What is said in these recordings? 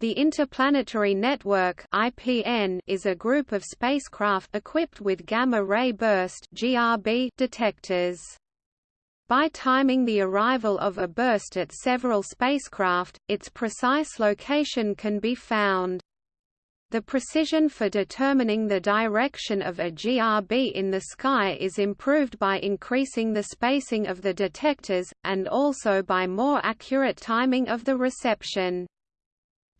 The Interplanetary Network (IPN) is a group of spacecraft equipped with gamma-ray burst (GRB) detectors. By timing the arrival of a burst at several spacecraft, its precise location can be found. The precision for determining the direction of a GRB in the sky is improved by increasing the spacing of the detectors, and also by more accurate timing of the reception.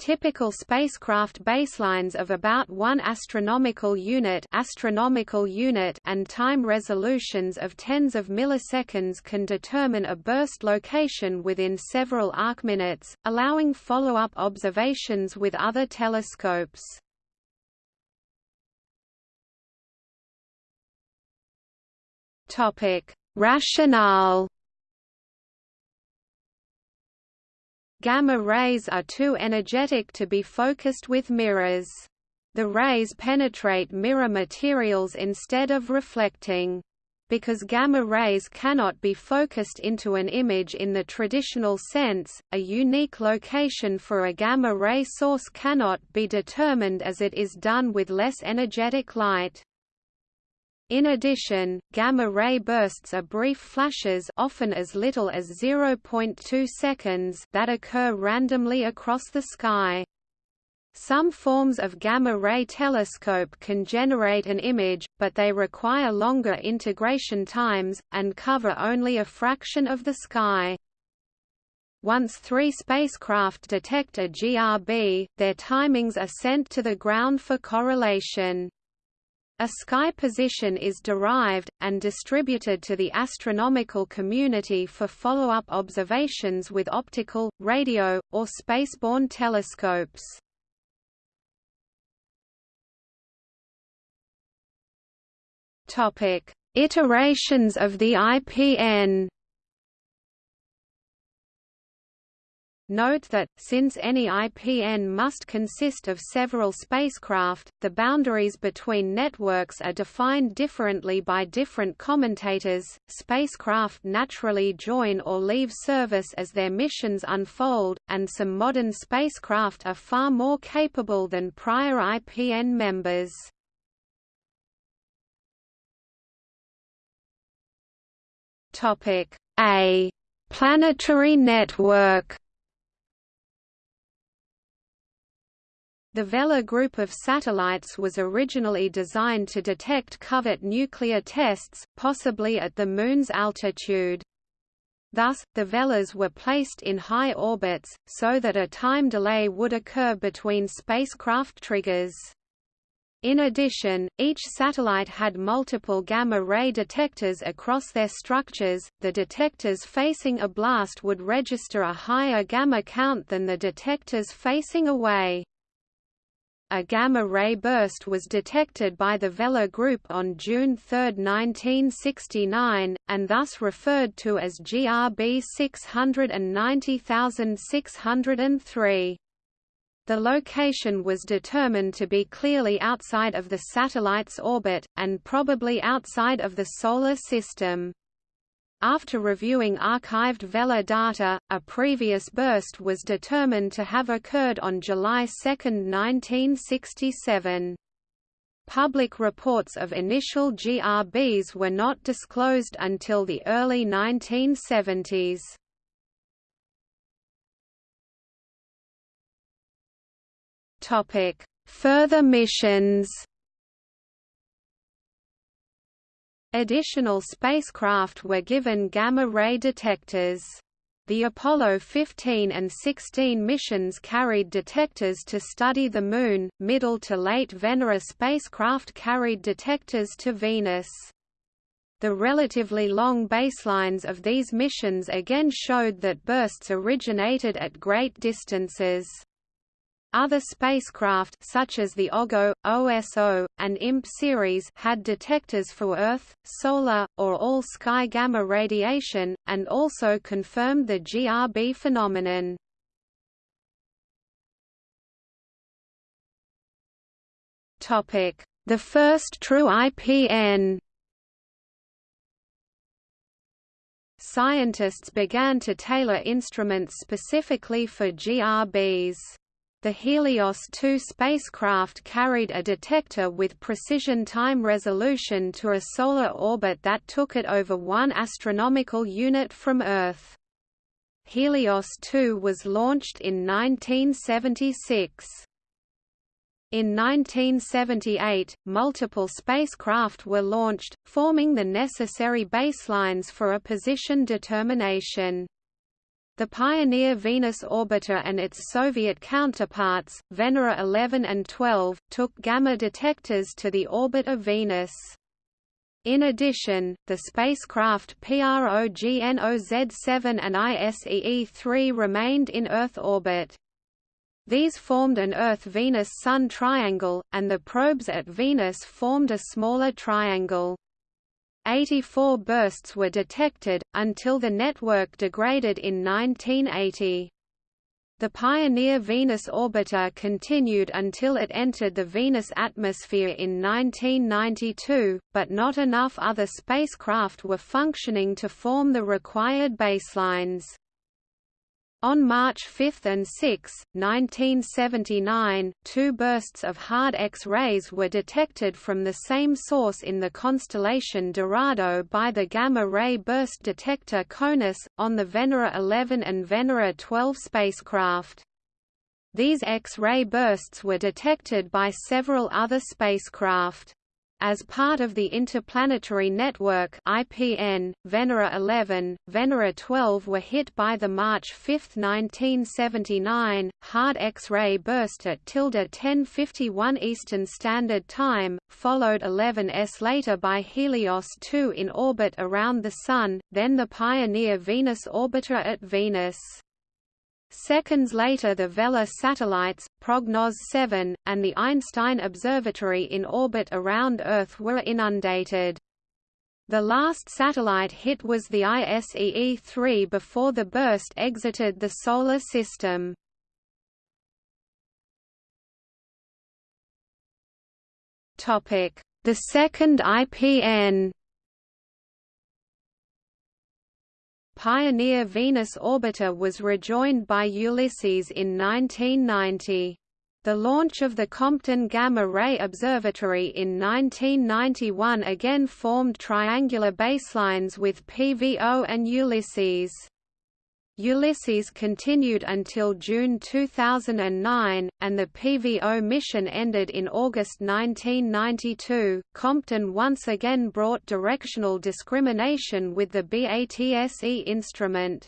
Typical spacecraft baselines of about 1 astronomical unit astronomical unit and time resolutions of tens of milliseconds can determine a burst location within several arcminutes, allowing follow-up observations with other telescopes. Topic: Rationale Gamma rays are too energetic to be focused with mirrors. The rays penetrate mirror materials instead of reflecting. Because gamma rays cannot be focused into an image in the traditional sense, a unique location for a gamma ray source cannot be determined as it is done with less energetic light. In addition, gamma-ray bursts are brief flashes often as little as 0.2 seconds that occur randomly across the sky. Some forms of gamma-ray telescope can generate an image, but they require longer integration times, and cover only a fraction of the sky. Once three spacecraft detect a GRB, their timings are sent to the ground for correlation. A sky position is derived, and distributed to the astronomical community for follow-up observations with optical, radio, or spaceborne telescopes. Iterations of the IPN Note that, since any IPN must consist of several spacecraft, the boundaries between networks are defined differently by different commentators. Spacecraft naturally join or leave service as their missions unfold, and some modern spacecraft are far more capable than prior IPN members. Topic A. Planetary network The Vela group of satellites was originally designed to detect covert nuclear tests, possibly at the Moon's altitude. Thus, the Velas were placed in high orbits, so that a time delay would occur between spacecraft triggers. In addition, each satellite had multiple gamma-ray detectors across their structures. The detectors facing a blast would register a higher gamma count than the detectors facing away. A gamma-ray burst was detected by the Vela group on June 3, 1969, and thus referred to as GRB 690603. The location was determined to be clearly outside of the satellite's orbit, and probably outside of the Solar System. After reviewing archived Vela data, a previous burst was determined to have occurred on July 2, 1967. Public reports of initial GRBs were not disclosed until the early 1970s. Further missions Additional spacecraft were given gamma-ray detectors. The Apollo 15 and 16 missions carried detectors to study the Moon, middle to late Venera spacecraft carried detectors to Venus. The relatively long baselines of these missions again showed that bursts originated at great distances. Other spacecraft such as the OGO, OSO, and IMP series had detectors for Earth, solar, or all-sky gamma radiation, and also confirmed the GRB phenomenon. The first true IPN Scientists began to tailor instruments specifically for GRBs. The Helios 2 spacecraft carried a detector with precision time resolution to a solar orbit that took it over 1 astronomical unit from Earth. Helios 2 was launched in 1976. In 1978, multiple spacecraft were launched, forming the necessary baselines for a position determination. The Pioneer Venus orbiter and its Soviet counterparts, Venera 11 and 12, took gamma detectors to the orbit of Venus. In addition, the spacecraft PROGNOZ-7 and ISEE-3 remained in Earth orbit. These formed an Earth-Venus-Sun triangle, and the probes at Venus formed a smaller triangle. 84 bursts were detected, until the network degraded in 1980. The Pioneer Venus orbiter continued until it entered the Venus atmosphere in 1992, but not enough other spacecraft were functioning to form the required baselines. On March 5 and 6, 1979, two bursts of hard X-rays were detected from the same source in the constellation Dorado by the gamma-ray burst detector CONUS, on the Venera 11 and Venera 12 spacecraft. These X-ray bursts were detected by several other spacecraft. As part of the Interplanetary Network IPN, Venera 11, Venera 12 were hit by the March 5, 1979, hard X-ray burst at tilde 1051 Eastern Standard Time, followed 11s later by Helios 2 in orbit around the Sun, then the Pioneer Venus orbiter at Venus. Seconds later the Vela satellites, Prognoz 7, and the Einstein Observatory in orbit around Earth were inundated. The last satellite hit was the ISEE-3 before the burst exited the Solar System. The second IPN Pioneer Venus orbiter was rejoined by Ulysses in 1990. The launch of the Compton Gamma Ray Observatory in 1991 again formed triangular baselines with PVO and Ulysses. Ulysses continued until June 2009, and the PVO mission ended in August 1992. Compton once again brought directional discrimination with the BATSE instrument.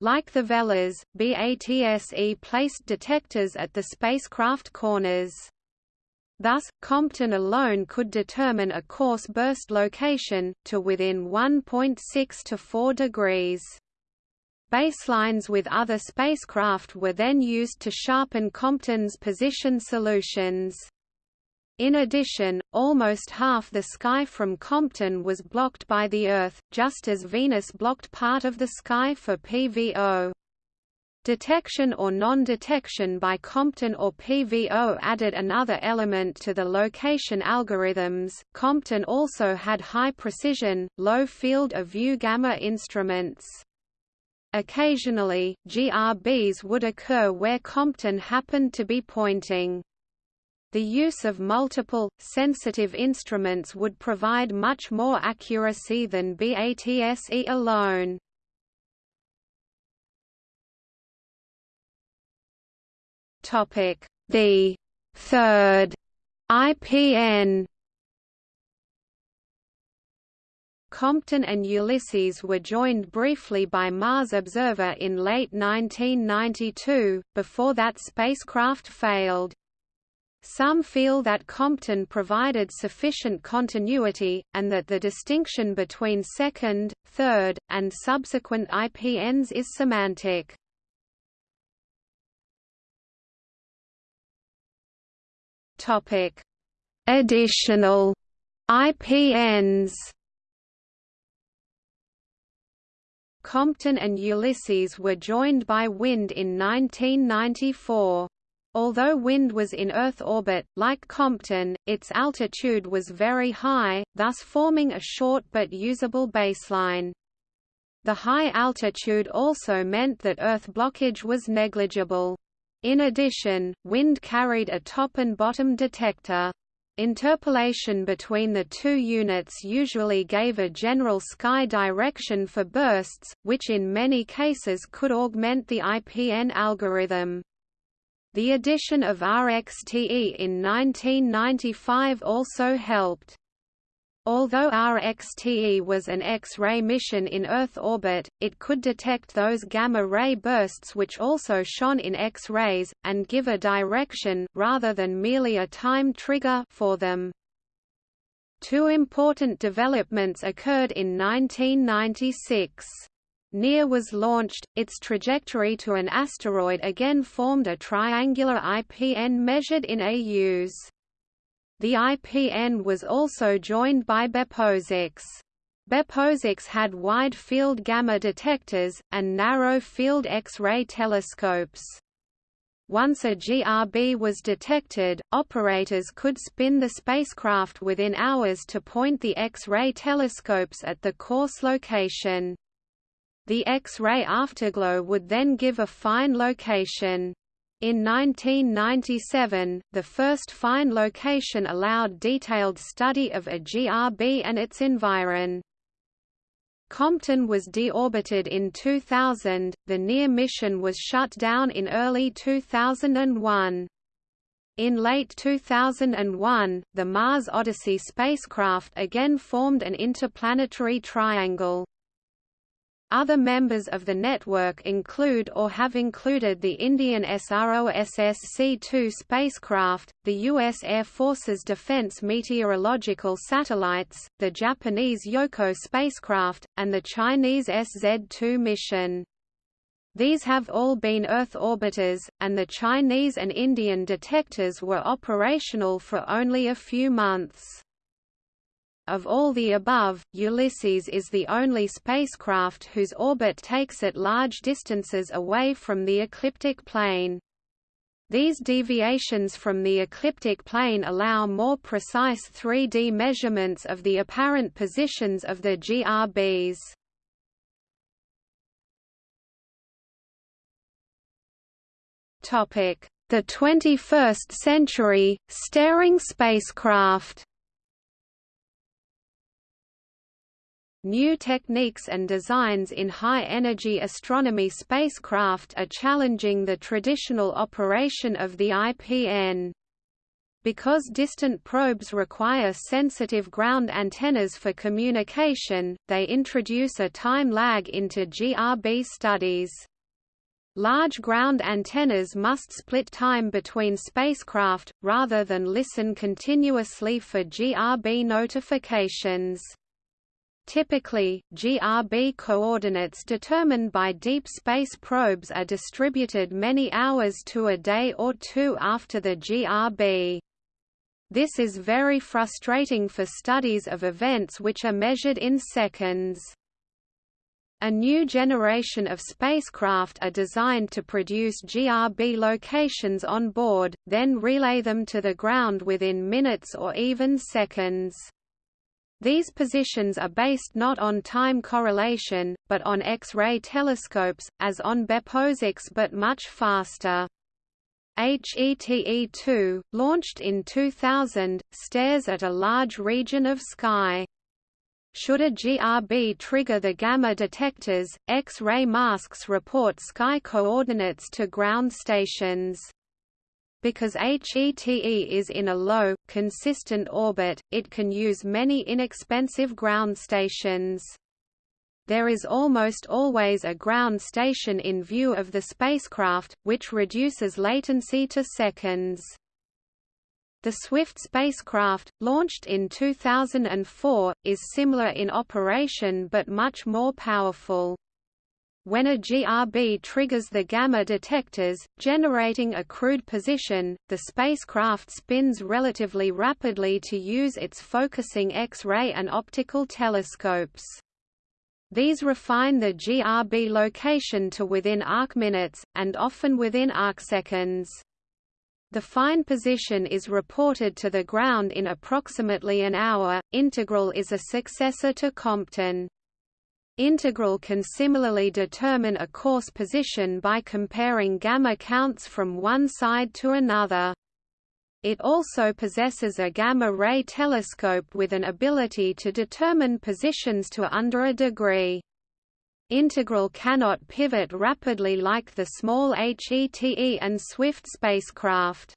Like the Velas, BATSE placed detectors at the spacecraft corners. Thus, Compton alone could determine a coarse burst location, to within 1.6 to 4 degrees. Baselines with other spacecraft were then used to sharpen Compton's position solutions. In addition, almost half the sky from Compton was blocked by the Earth, just as Venus blocked part of the sky for PVO. Detection or non-detection by Compton or PVO added another element to the location algorithms. Compton also had high precision, low field of view gamma instruments. Occasionally, GRBs would occur where Compton happened to be pointing. The use of multiple, sensitive instruments would provide much more accuracy than BATSE alone. The third IPN Compton and Ulysses were joined briefly by Mars Observer in late 1992, before that spacecraft failed. Some feel that Compton provided sufficient continuity, and that the distinction between second, third, and subsequent IPNs is semantic. Additional IPNs Compton and Ulysses were joined by Wind in 1994. Although Wind was in Earth orbit, like Compton, its altitude was very high, thus forming a short but usable baseline. The high altitude also meant that Earth blockage was negligible. In addition, wind carried a top and bottom detector. Interpolation between the two units usually gave a general sky direction for bursts, which in many cases could augment the IPN algorithm. The addition of RXTE in 1995 also helped. Although RXTE was an X-ray mission in Earth orbit, it could detect those gamma-ray bursts which also shone in X-rays, and give a direction rather than merely a time trigger for them. Two important developments occurred in 1996. NEAR was launched, its trajectory to an asteroid again formed a triangular IPN measured in AUs. The IPN was also joined by BepoSAX. BepoSAX had wide-field gamma detectors, and narrow-field X-ray telescopes. Once a GRB was detected, operators could spin the spacecraft within hours to point the X-ray telescopes at the coarse location. The X-ray afterglow would then give a fine location. In 1997, the first fine location allowed detailed study of a GRB and its environ. Compton was deorbited in 2000, the NEAR mission was shut down in early 2001. In late 2001, the Mars Odyssey spacecraft again formed an interplanetary triangle. Other members of the network include or have included the Indian SROSS-C-2 spacecraft, the U.S. Air Force's Defense Meteorological Satellites, the Japanese Yohkoh spacecraft, and the Chinese SZ-2 mission. These have all been Earth orbiters, and the Chinese and Indian detectors were operational for only a few months. Of all the above, Ulysses is the only spacecraft whose orbit takes it large distances away from the ecliptic plane. These deviations from the ecliptic plane allow more precise 3D measurements of the apparent positions of the GRBs. The 21st century, staring spacecraft New techniques and designs in high-energy astronomy spacecraft are challenging the traditional operation of the IPN. Because distant probes require sensitive ground antennas for communication, they introduce a time lag into GRB studies. Large ground antennas must split time between spacecraft, rather than listen continuously for GRB notifications. Typically, GRB coordinates determined by deep space probes are distributed many hours to a day or two after the GRB. This is very frustrating for studies of events which are measured in seconds. A new generation of spacecraft are designed to produce GRB locations on board, then relay them to the ground within minutes or even seconds. These positions are based not on time correlation, but on X-ray telescopes, as on BepoSAX but much faster. HETE-2, launched in 2000, stares at a large region of sky. Should a GRB trigger the gamma detectors, X-ray masks report sky coordinates to ground stations. Because HETE is in a low, consistent orbit, it can use many inexpensive ground stations. There is almost always a ground station in view of the spacecraft, which reduces latency to seconds. The Swift spacecraft, launched in 2004, is similar in operation but much more powerful. When a GRB triggers the gamma detectors, generating a crude position, the spacecraft spins relatively rapidly to use its focusing X-ray and optical telescopes. These refine the GRB location to within arcminutes, and often within arcseconds. The fine position is reported to the ground in approximately an hour. Integral is a successor to Compton. Integral can similarly determine a coarse position by comparing gamma counts from one side to another. It also possesses a gamma-ray telescope with an ability to determine positions to under a degree. Integral cannot pivot rapidly like the small HETE and Swift spacecraft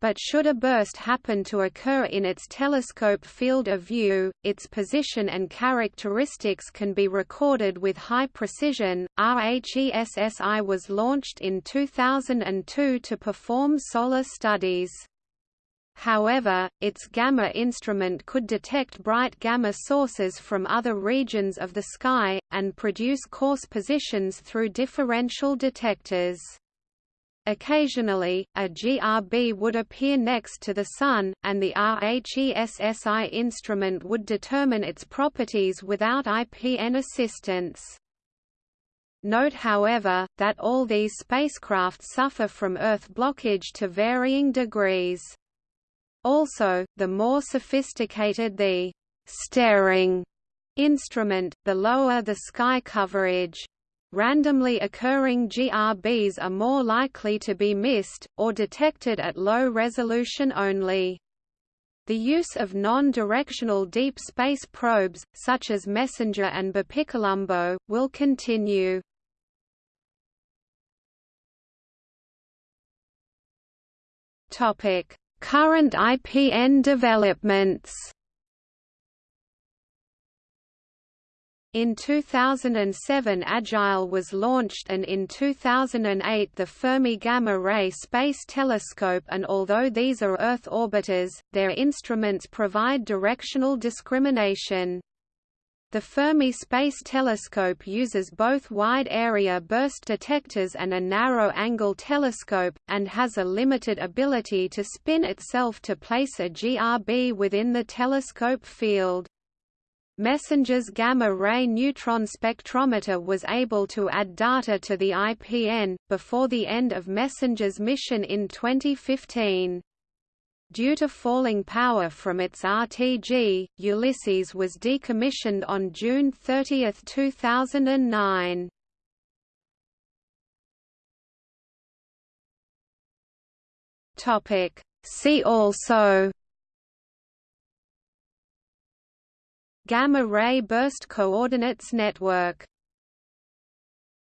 but should a burst happen to occur in its telescope field of view, its position and characteristics can be recorded with high precision. RHESSI was launched in 2002 to perform solar studies. However, its gamma instrument could detect bright gamma sources from other regions of the sky, and produce coarse positions through differential detectors. Occasionally, a GRB would appear next to the Sun, and the RHESSI instrument would determine its properties without IPN assistance. Note however, that all these spacecraft suffer from Earth blockage to varying degrees. Also, the more sophisticated the «staring» instrument, the lower the sky coverage. Randomly occurring GRBs are more likely to be missed, or detected at low resolution only. The use of non-directional deep space probes, such as MESSENGER and BepiColombo, will continue. Current IPN developments In 2007 Agile was launched and in 2008 the Fermi Gamma Ray Space Telescope and although these are Earth orbiters, their instruments provide directional discrimination. The Fermi Space Telescope uses both wide-area burst detectors and a narrow-angle telescope, and has a limited ability to spin itself to place a GRB within the telescope field. MESSENGER's gamma-ray neutron spectrometer was able to add data to the IPN, before the end of MESSENGER's mission in 2015. Due to falling power from its RTG, Ulysses was decommissioned on June 30, 2009. See also Gamma ray burst coordinates network